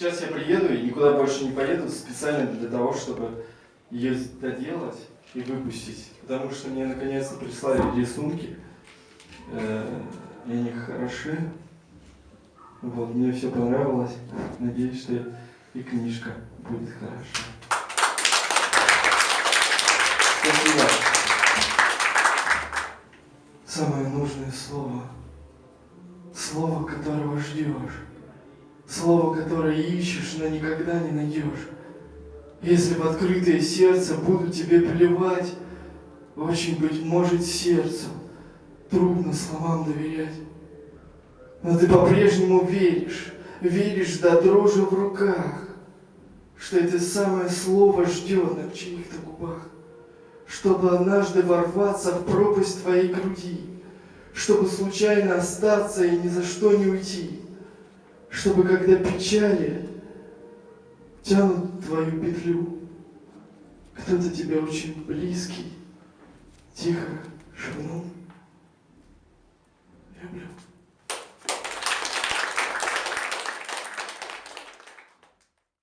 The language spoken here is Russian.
Сейчас я приеду и никуда больше не поеду специально для того, чтобы ее доделать и выпустить. Потому что мне наконец-то прислали рисунки. Э, и они хороши. Вот, мне все понравилось. Надеюсь, что и книжка будет хороша. Спасибо. Самое нужное слово. Слово, которого ждешь. Слово, которое ищешь, но никогда не найдешь. Если в открытое сердце буду тебе плевать, очень, быть может, сердцу трудно словам доверять. Но ты по-прежнему веришь, веришь до дрожи в руках, что это самое слово ждет на чьих-то губах, чтобы однажды ворваться в пропасть твоей груди, чтобы случайно остаться и ни за что не уйти, чтобы когда печали тянут твою петлю, кто-то тебя очень близкий тихо шепнул. Люблю.